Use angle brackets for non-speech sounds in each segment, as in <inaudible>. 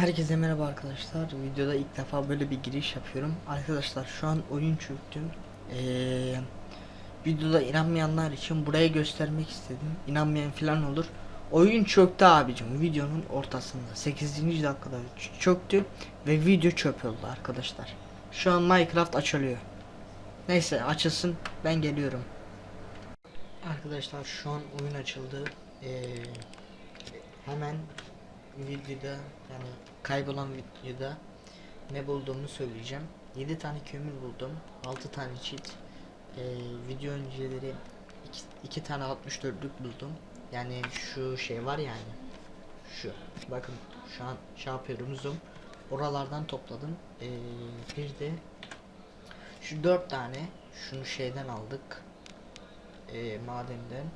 Herkese merhaba arkadaşlar. Videoda ilk defa böyle bir giriş yapıyorum. Arkadaşlar şu an oyun çöktü. Ee, videoda inanmayanlar için buraya göstermek istedim. İnanmayan falan olur. Oyun çöktü abicim videonun ortasında. 8. dakikada çöktü ve video çöp oldu arkadaşlar. Şu an Minecraft açılıyor. Neyse açılsın ben geliyorum. Arkadaşlar şu an oyun açıldı. Ee, hemen videoda yani kaybolan videoda ne bulduğumu söyleyeceğim. 7 tane kömür buldum. 6 tane çit. Ee, video önceleri 2 tane 64'lük buldum. Yani şu şey var yani. Şu. Bakın şu an şey yapıyorum zoom. Oralardan topladım. Ee, bir de şu 4 tane şunu şeyden aldık. Ee, madenden.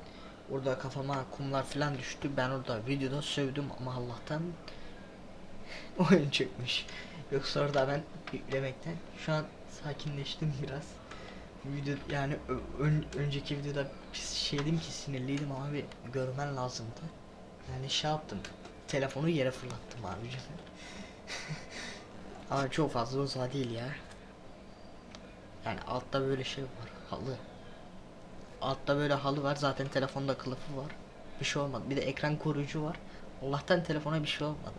Orada kafama kumlar falan düştü. Ben orada videoda sövdüm ama Allah'tan <laughs> oyun çıkmış. Yoksa orada ben yüklemekten şu an sakinleştim biraz. Video yani ön- önceki videoda şeydim ki sinirliydim abi görmen lazımdı. Yani şey yaptım. Telefonu yere fırlattım abicim. <laughs> ama çok fazla uzağa değil ya. Yani altta böyle şey var. Halı. Altta böyle halı var. Zaten telefonda kılıfı var. Bir şey olmadı. Bir de ekran koruyucu var. Allah'tan telefona bir şey olmadı.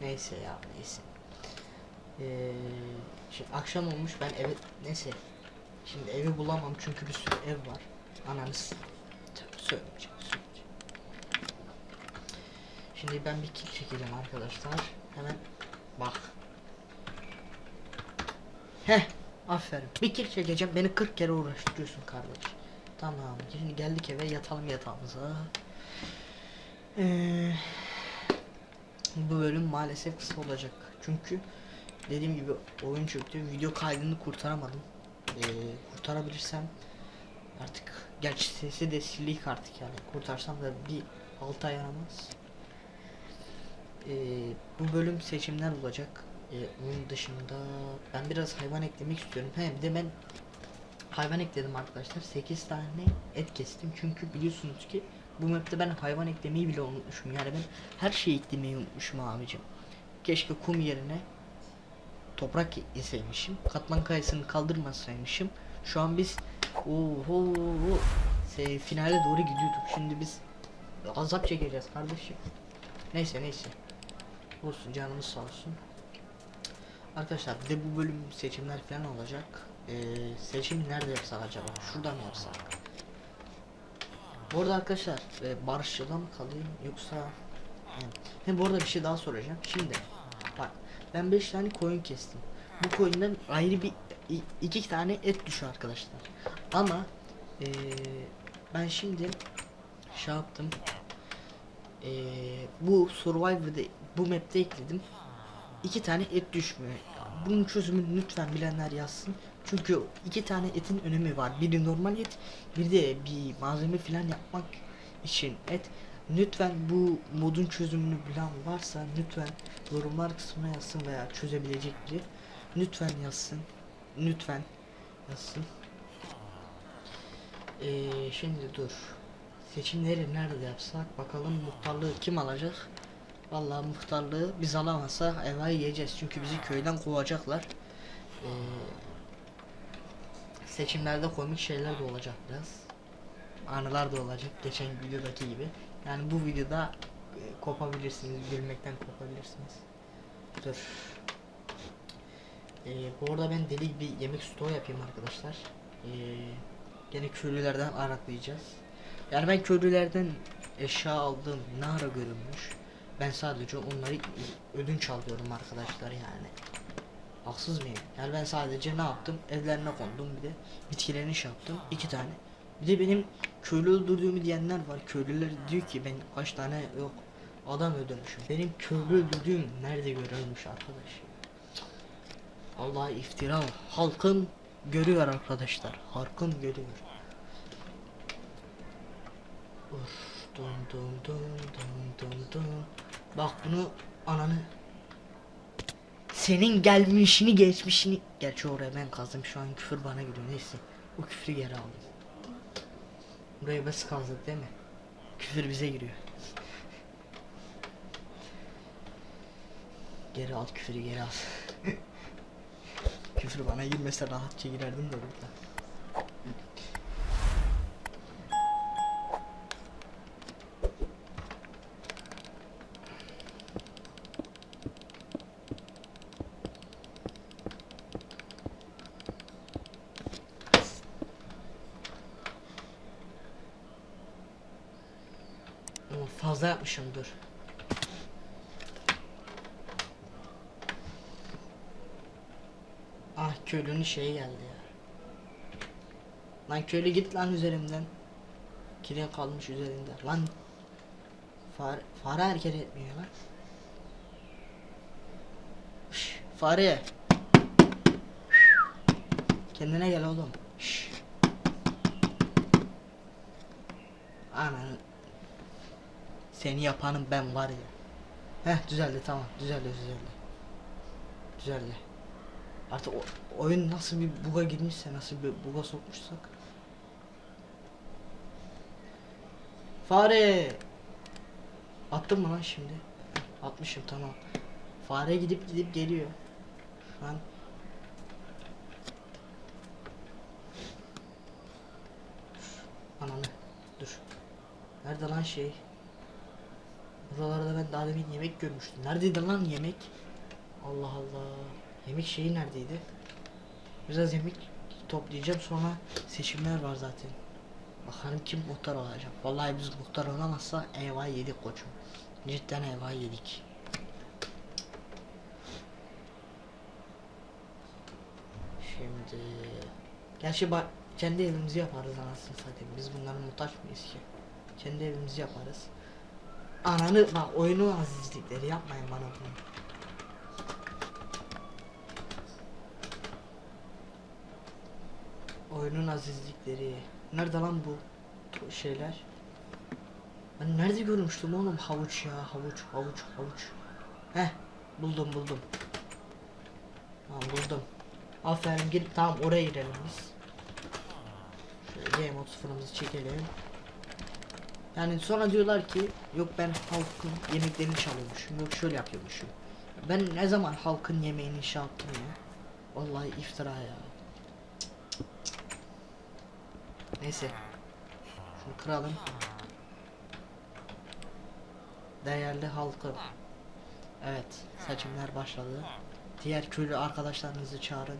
Neyse ya neyse. Ee, şimdi akşam olmuş ben eve neyse. Şimdi evi bulamam çünkü bir sürü ev var. Ananız. Söylemeyeceğim. Şimdi ben bir kill çekeceğim arkadaşlar. Hemen bak. Heh aferin. Bir kill çekeceğim beni 40 kere uğraştırıyorsun kardeş. Tamam şimdi geldik eve yatalım yatağımıza. Ee, bu bölüm maalesef kısa olacak. Çünkü dediğim gibi oyun çöktü. Video kaydını kurtaramadım. Ee, kurtarabilirsem artık gerçi sesi de silik artık yani. Kurtarsam da bir 6 ay yaramaz. Ee, bu bölüm seçimler olacak. Ee, onun dışında ben biraz hayvan eklemek istiyorum. Hem bir de ben hayvan ekledim arkadaşlar. 8 tane et kestim. Çünkü biliyorsunuz ki bu map'te ben hayvan eklemeyi bile unutmuşum. Yani ben her şeyi eklemeyi unutmuşum abicim. Keşke kum yerine toprak yeseymişim. Katman kayasını kaldırmasaymışım. Şu an biz oho se- finale doğru gidiyorduk. Şimdi biz azap çekeceğiz kardeşim. Neyse neyse. Olsun canımız sağ olsun. Arkadaşlar bir de bu bölüm seçimler falan olacak. Ee, seçim nerede yapsak acaba? Şurada mı yapsak? Bu arada arkadaşlar e, barışçıda mı kalayım yoksa hem bu arada bir şey daha soracağım. Şimdi bak ben 5 tane koyun kestim. Bu koyundan ayrı bir iki tane et düşüyor arkadaşlar. Ama e, ben şimdi şey yaptım. E, bu Survivor'da bu map'te ekledim. İki tane et düşmüyor. Bunun çözümünü lütfen bilenler yazsın. Çünkü iki tane etin önemi var. Biri normal et, bir de bir malzeme falan yapmak için et. Lütfen bu modun çözümünü bilen varsa lütfen yorumlar kısmına yazsın veya çözebilecek biri. Lütfen yazsın. Lütfen yazsın. Ee, şimdi dur. Seçimleri nerede yapsak bakalım muhtarlığı kim alacak? Vallahi muhtarlığı biz alamazsa evayı yiyeceğiz çünkü bizi köyden kovacaklar. Ee, seçimlerde komik şeyler de olacak biraz. Anılar da olacak geçen videodaki gibi. Yani bu videoda e, kopabilirsiniz, gülmekten kopabilirsiniz. Dur. Ee, bu arada ben deli bir yemek stoğu yapayım arkadaşlar. Ee, gene köylülerden araklayacağız. Yani ben köylülerden eşya aldığım ne ara görünmüş. Ben sadece onları ödünç alıyorum arkadaşlar yani. Haksız mıyım? Yani ben sadece ne yaptım? Evlerine kondum bir de bitkilerini şey yaptım. iki tane. Bir de benim köylü öldürdüğümü diyenler var. Köylüler diyor ki ben kaç tane yok adam öldürmüşüm. Benim köylü öldürdüğüm nerede görülmüş arkadaş? Allah iftira. Halkım görüyor arkadaşlar. Halkım görüyor. Uf, dun dun dun dun dun dun. Bak bunu ananı. Senin gelmişini geçmişini. Gerçi oraya ben kazdım şu an küfür bana geliyor neyse. O küfrü geri aldım. Burayı biz kazdık değil mi? Küfür bize giriyor. Geri al küfürü geri al. <laughs> küfür bana girmese rahatça girerdim de burada. Ama fazla yapmışım dur. Ah köylünün şeyi geldi ya. Lan köylü git lan üzerimden. Kire kalmış üzerinde. Lan fare, fare hareket etmiyor lan. Şş, fare. Kendine gel oğlum. Şş. Anan. Seni yapanım ben var ya. Heh düzeldi tamam düzeldi düzeldi. Düzeldi. Artık o, oyun nasıl bir buga girmişse nasıl bir buga sokmuşsak. Fare. Attım mı lan şimdi? Atmışım tamam. Fare gidip gidip geliyor. Şu an Ananı dur. Nerede lan şey? Buralarda ben daha demin yemek görmüştüm. Neredeydi lan yemek? Allah Allah. Yemek şeyi neredeydi? Biraz yemek toplayacağım sonra seçimler var zaten. Bakalım kim muhtar olacak. Vallahi biz muhtar olamazsa eyvah yedik koçum. Cidden eyvah yedik. Şimdi Gerçi kendi evimizi yaparız anasını satayım. Biz bunlara muhtaç mıyız ki? Kendi evimizi yaparız. Ananı bak oyunu azizlikleri yapmayın bana bunu. Oyunun azizlikleri. Nerede lan bu şeyler? Ben nerede görmüştüm oğlum havuç ya havuç havuç havuç. Heh buldum buldum. Tamam buldum. Aferin gidip tamam oraya girelim biz. Şöyle game mode sıfırımızı çekelim. Yani sonra diyorlar ki yok ben halkın yemeklerini çalıyormuşum yok şöyle yapıyormuşum. Ben ne zaman halkın yemeğini şey yaptım ya. Vallahi iftira ya. Neyse. Şunu kıralım. Değerli halkım. Evet, seçimler başladı. Diğer köylü arkadaşlarınızı çağırın.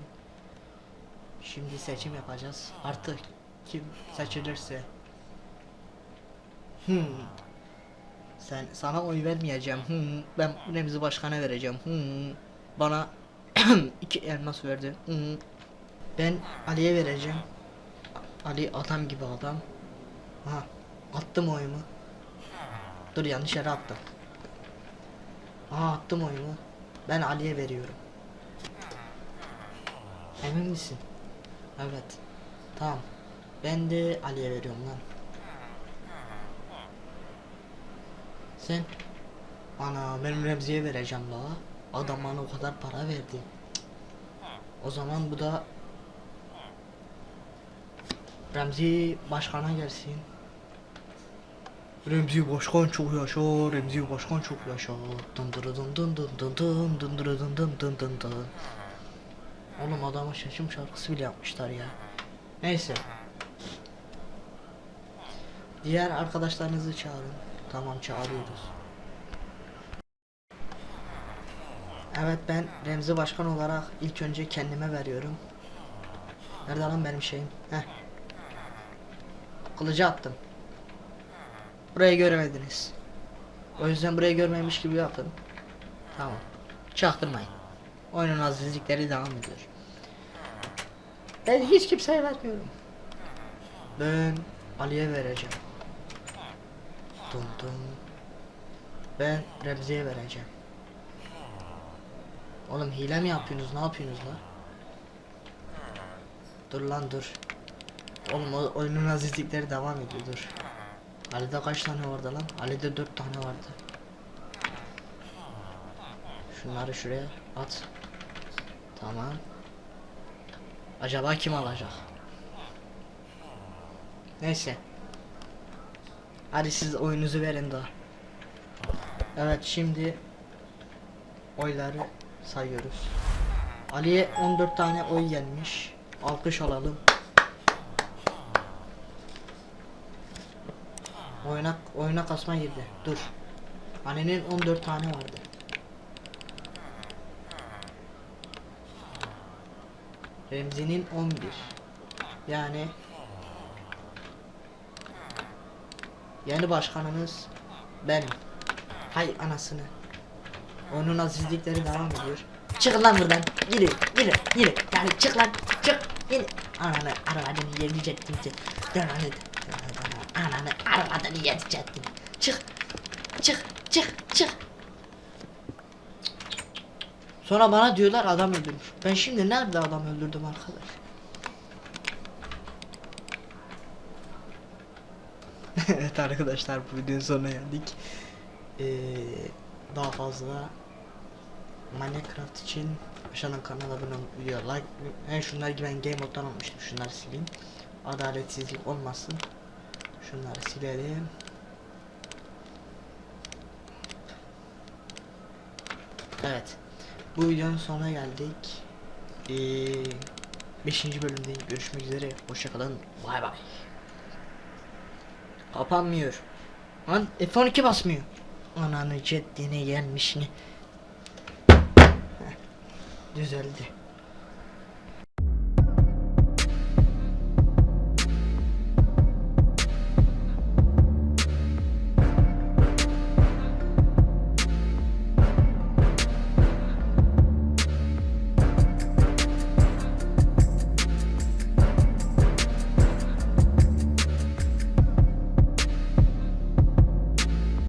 Şimdi seçim yapacağız. Artık kim seçilirse. Hmm. Sen sana oy vermeyeceğim. Hmm. Ben Remzi Başkan'a vereceğim. Hmm. Bana <clears throat> iki elmas verdi. Hmm. Ben Ali'ye vereceğim. Ali adam gibi adam. Ha, attım oyumu. Dur yanlış yere attım. Aa attım oyumu. Ben Ali'ye veriyorum. Emin misin? Evet. Tamam. Ben de Ali'ye veriyorum lan. Sen? Ana benim Remzi'ye vereceğim la. Adam bana o kadar para verdi. O zaman bu da Remzi başkana gelsin. Remzi başkan çok yaşa, Remzi başkan çok yaşa. Dın dırı dın dın dın dın dın dın dırı dın dın dın dın dın. Oğlum adama şaşım şarkısı bile yapmışlar ya. Neyse. Diğer arkadaşlarınızı çağırın. Tamam çağırıyoruz. Evet ben Remzi Başkan olarak ilk önce kendime veriyorum. Nerede lan benim şeyim? Heh. Kılıcı attım. Burayı göremediniz. O yüzden burayı görmemiş gibi yapın. Tamam. Çaktırmayın. Oyunun azizlikleri devam ediyor. Ben hiç kimseye vermiyorum. Ben Ali'ye vereceğim. Dum dum. Ben Remzi'ye vereceğim. Oğlum hile mi yapıyorsunuz? Ne yapıyorsunuz lan? Dur lan dur. Oğlum oyunun azizlikleri devam ediyor dur. Ali'de kaç tane vardı lan? Ali'de 4 tane vardı. Şunları şuraya at. Tamam. Acaba kim alacak? Neyse. Hadi siz oyunuzu verin daha. Evet şimdi oyları sayıyoruz. Ali'ye 14 tane oy gelmiş. Alkış alalım. Oyuna, oyuna kasma girdi. Dur. Ali'nin 14 tane vardı. Remzi'nin 11. Yani Yeni başkanımız benim. Hay anasını. Onun azizlikleri devam ediyor. Çık lan buradan. Yürü, yürü, yürü. Yani çık lan, çık. Yürü. Ananı arabanı yedirecektim ki. Ananı, ananı arabanı yedirecektim. Çık, çık, çık, çık. Sonra bana diyorlar adam öldürmüş. Ben şimdi nerede adam öldürdüm arkadaş? <laughs> evet arkadaşlar bu videonun sonuna geldik. Ee, daha fazla Minecraft için aşağıdan kanala abone olup video like ben şunları gibi ben game moddan almıştım şunları sileyim. Adaletsizlik olmasın. Şunları silelim. Evet. Bu videonun sonuna geldik. Ee, 5. bölümde görüşmek üzere. Hoşçakalın bay bay Kapanmıyor. Lan F12 basmıyor. Ananı ceddine gelmiş ne. Heh, Düzeldi.